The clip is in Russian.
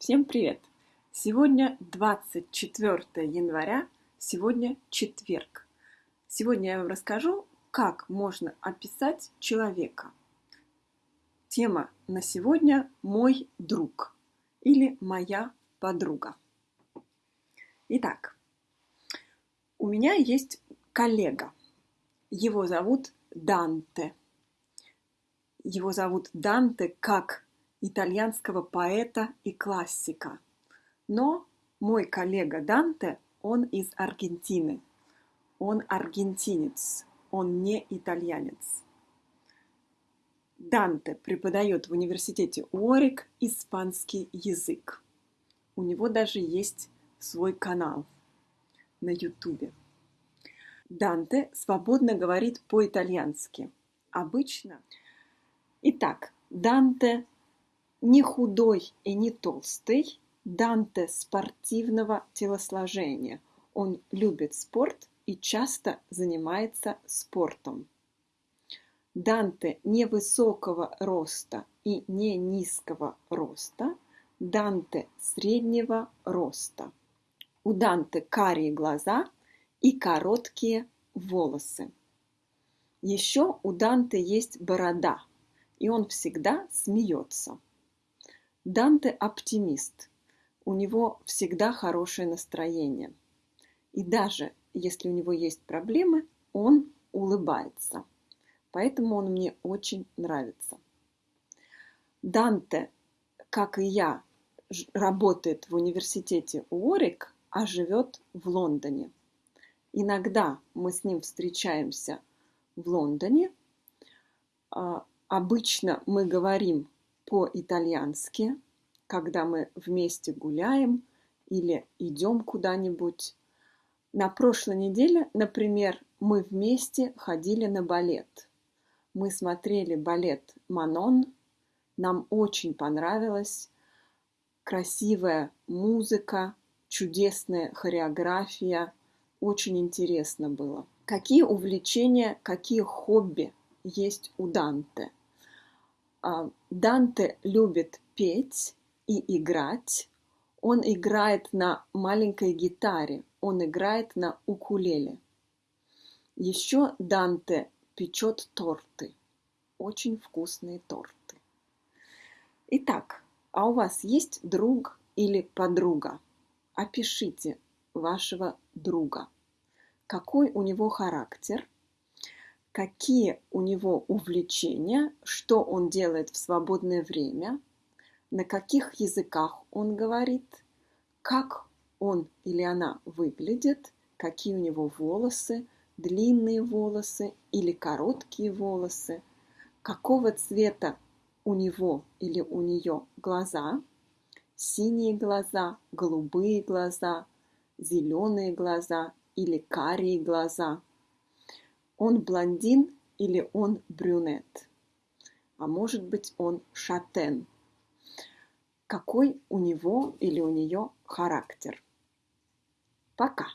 Всем привет! Сегодня 24 января, сегодня четверг. Сегодня я вам расскажу, как можно описать человека. Тема на сегодня «Мой друг» или «Моя подруга». Итак, у меня есть коллега. Его зовут Данте. Его зовут Данте как итальянского поэта и классика. Но мой коллега Данте, он из Аргентины. Он аргентинец, он не итальянец. Данте преподает в университете Уорик испанский язык. У него даже есть свой канал на Ютубе. Данте свободно говорит по-итальянски. Обычно. Итак, Данте не худой и не толстый, Данте спортивного телосложения. Он любит спорт и часто занимается спортом. Данте невысокого роста и не низкого роста, Данте среднего роста. У Данте карие глаза и короткие волосы. Еще у Данте есть борода, и он всегда смеется. Данте оптимист. У него всегда хорошее настроение. И даже если у него есть проблемы, он улыбается. Поэтому он мне очень нравится. Данте, как и я, работает в университете Уорик, а живет в Лондоне. Иногда мы с ним встречаемся в Лондоне. А, обычно мы говорим по-итальянски, когда мы вместе гуляем или идем куда-нибудь. На прошлой неделе, например, мы вместе ходили на балет. Мы смотрели балет «Манон». Нам очень понравилось. Красивая музыка, чудесная хореография. Очень интересно было. Какие увлечения, какие хобби есть у Данте – Данте любит петь и играть. Он играет на маленькой гитаре, он играет на укулеле. Еще Данте печет торты, очень вкусные торты. Итак, а у вас есть друг или подруга? Опишите вашего друга. Какой у него характер – какие у него увлечения, что он делает в свободное время, на каких языках он говорит, как он или она выглядит, какие у него волосы, длинные волосы или короткие волосы, какого цвета у него или у нее глаза, синие глаза, голубые глаза, зеленые глаза или карие глаза – он блондин или он брюнет. А может быть, он шатен. Какой у него или у нее характер? Пока.